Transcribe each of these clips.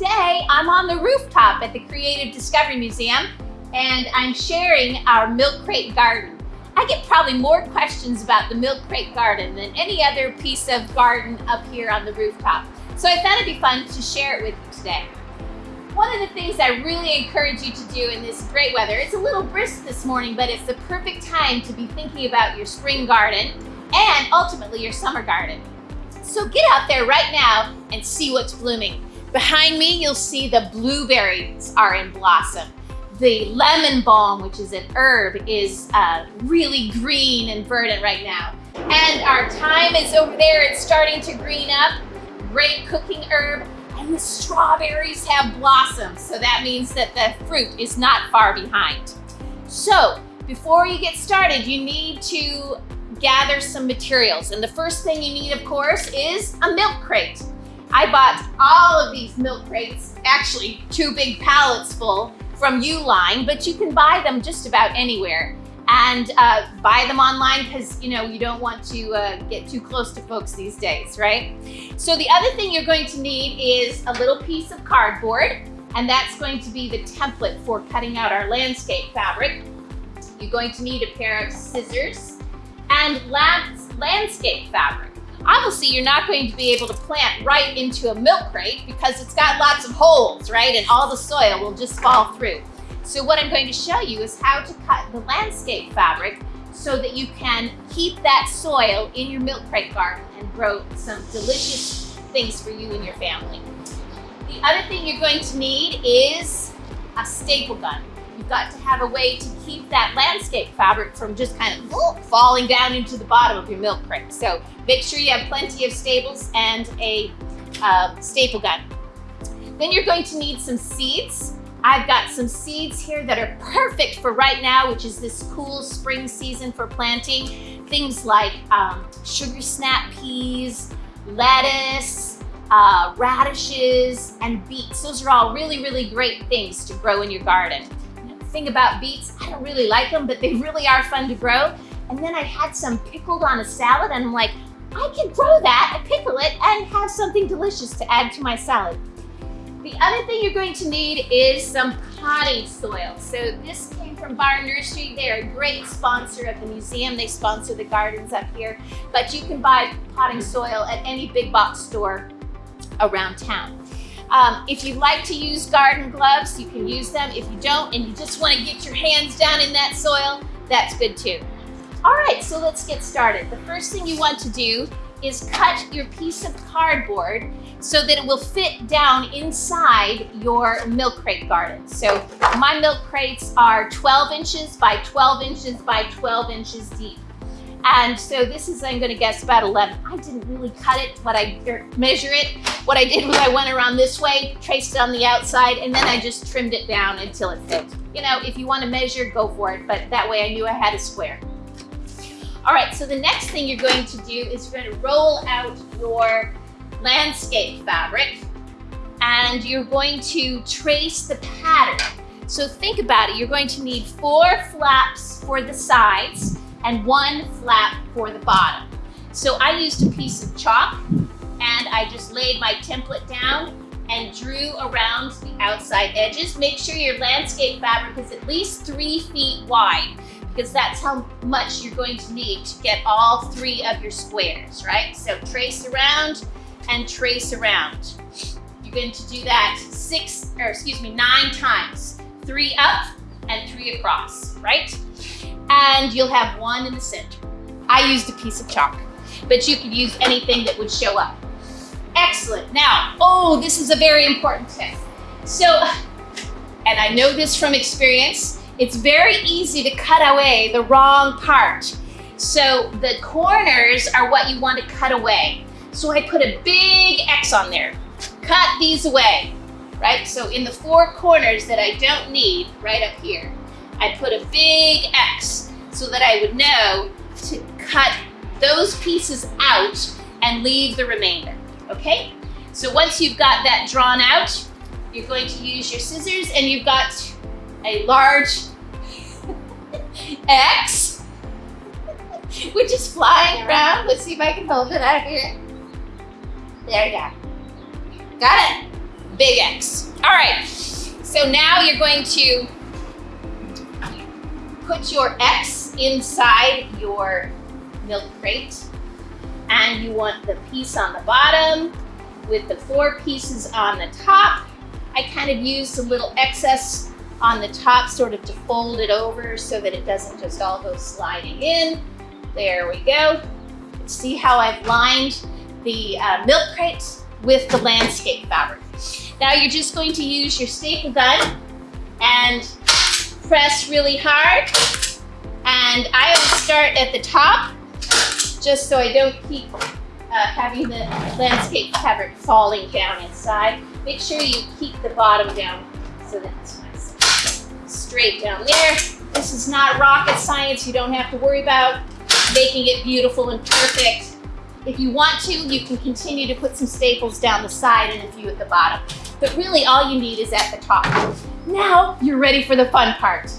today I'm on the rooftop at the Creative Discovery Museum and I'm sharing our milk crate garden. I get probably more questions about the milk crate garden than any other piece of garden up here on the rooftop. So I thought it'd be fun to share it with you today. One of the things I really encourage you to do in this great weather, it's a little brisk this morning, but it's the perfect time to be thinking about your spring garden and ultimately your summer garden. So get out there right now and see what's blooming. Behind me, you'll see the blueberries are in blossom. The lemon balm, which is an herb, is uh, really green and verdant right now. And our thyme is over there. It's starting to green up. Great cooking herb. And the strawberries have blossomed. So that means that the fruit is not far behind. So before you get started, you need to gather some materials. And the first thing you need, of course, is a milk crate. I bought all of these milk crates, actually two big pallets full from Uline, but you can buy them just about anywhere and uh, buy them online because you know you don't want to uh, get too close to folks these days, right? So the other thing you're going to need is a little piece of cardboard and that's going to be the template for cutting out our landscape fabric. You're going to need a pair of scissors and landscape fabric. Obviously, you're not going to be able to plant right into a milk crate because it's got lots of holes, right? And all the soil will just fall through. So what I'm going to show you is how to cut the landscape fabric so that you can keep that soil in your milk crate garden and grow some delicious things for you and your family. The other thing you're going to need is a staple gun. You've got to have a way to keep that landscape fabric from just kind of falling down into the bottom of your milk crate. So make sure you have plenty of staples and a uh, staple gun. Then you're going to need some seeds. I've got some seeds here that are perfect for right now, which is this cool spring season for planting. Things like um, sugar snap peas, lettuce, uh, radishes, and beets. Those are all really, really great things to grow in your garden thing about beets, I don't really like them, but they really are fun to grow. And then I had some pickled on a salad and I'm like, I can grow that and pickle it and have something delicious to add to my salad. The other thing you're going to need is some potting soil. So this came from Barn Nursery. They're a great sponsor of the museum. They sponsor the gardens up here, but you can buy potting soil at any big box store around town. Um, if you like to use garden gloves, you can use them. If you don't and you just want to get your hands down in that soil, that's good too. All right, so let's get started. The first thing you want to do is cut your piece of cardboard so that it will fit down inside your milk crate garden. So my milk crates are 12 inches by 12 inches by 12 inches deep. And so this is, I'm gonna guess about 11. I didn't really cut it, but I er, measure it. What I did was I went around this way, traced it on the outside, and then I just trimmed it down until it fit. You know, if you wanna measure, go for it, but that way I knew I had a square. All right, so the next thing you're going to do is you're gonna roll out your landscape fabric and you're going to trace the pattern. So think about it, you're going to need four flaps for the sides and one flap for the bottom. So I used a piece of chalk and I just laid my template down and drew around the outside edges. Make sure your landscape fabric is at least three feet wide because that's how much you're going to need to get all three of your squares, right? So trace around and trace around. You're going to do that six, or excuse me, nine times. Three up and three across, right? And you'll have one in the center. I used a piece of chalk, but you could use anything that would show up. Excellent. Now, oh, this is a very important tip. So, and I know this from experience, it's very easy to cut away the wrong part. So the corners are what you want to cut away. So I put a big X on there. Cut these away, right? So in the four corners that I don't need, right up here, I put a big X so that I would know to cut those pieces out and leave the remainder, okay? So once you've got that drawn out, you're going to use your scissors and you've got a large X, which is flying around. Let's see if I can hold it out here. There you go. Got it? big X. All right, so now you're going to put your X inside your milk crate and you want the piece on the bottom with the four pieces on the top. I kind of used a little excess on the top sort of to fold it over so that it doesn't just all go sliding in. There we go. See how I've lined the uh, milk crate with the landscape fabric. Now you're just going to use your staple gun and press really hard. And I always start at the top just so I don't keep uh, having the landscape fabric falling down inside. Make sure you keep the bottom down so that it's nice straight down there. This is not rocket science. You don't have to worry about making it beautiful and perfect. If you want to, you can continue to put some staples down the side and a few at the bottom. But really all you need is at the top. Now you're ready for the fun part,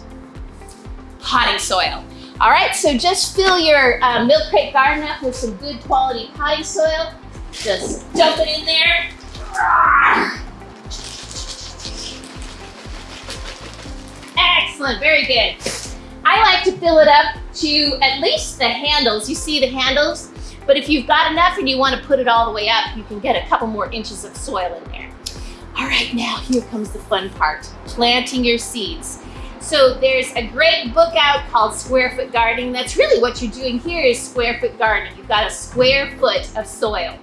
potting soil. All right, so just fill your uh, milk crate garden up with some good quality potting soil. Just dump it in there. Excellent, very good. I like to fill it up to at least the handles. You see the handles? But if you've got enough and you want to put it all the way up, you can get a couple more inches of soil in there. All right, now here comes the fun part, planting your seeds. So there's a great book out called Square Foot Gardening. That's really what you're doing here is square foot gardening. You've got a square foot of soil.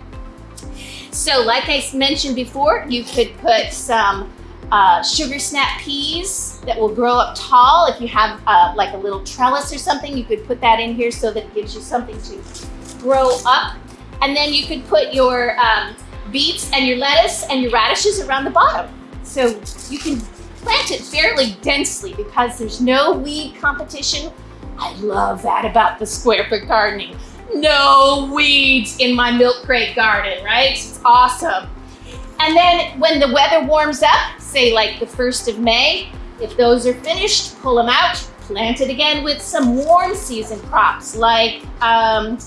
So like I mentioned before, you could put some uh, sugar snap peas that will grow up tall. If you have uh, like a little trellis or something, you could put that in here so that it gives you something to grow up. And then you could put your um, beets and your lettuce and your radishes around the bottom. So you can plant it fairly densely because there's no weed competition. I love that about the square foot gardening. No weeds in my milk crate garden, right? It's awesome. And then when the weather warms up, say like the 1st of May, if those are finished, pull them out, plant it again with some warm season crops like um,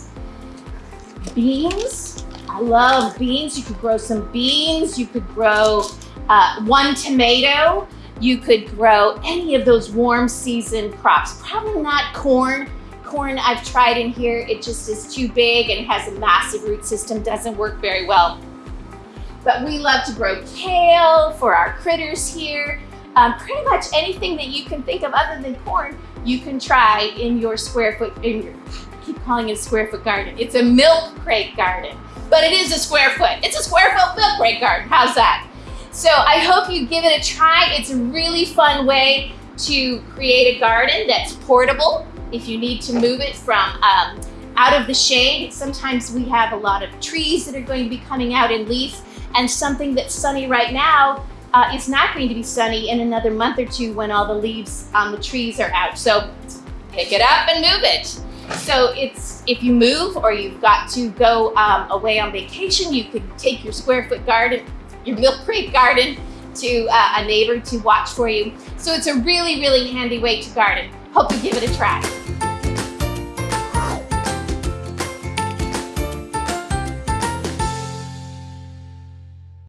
beans. I love beans. You could grow some beans. You could grow uh, one tomato. You could grow any of those warm season crops. Probably not corn. Corn I've tried in here. It just is too big and has a massive root system. Doesn't work very well. But we love to grow kale for our critters here. Um, pretty much anything that you can think of other than corn, you can try in your square foot, in your, I keep calling it a square foot garden. It's a milk crate garden, but it is a square foot. It's a square foot milk crate garden. How's that? So I hope you give it a try. It's a really fun way to create a garden that's portable if you need to move it from um, out of the shade. Sometimes we have a lot of trees that are going to be coming out in leaf and something that's sunny right now uh, is not going to be sunny in another month or two when all the leaves on the trees are out. So pick it up and move it. So it's if you move or you've got to go um, away on vacation, you could take your square foot garden your milk crate garden to uh, a neighbor to watch for you. So it's a really, really handy way to garden. Hope you give it a try.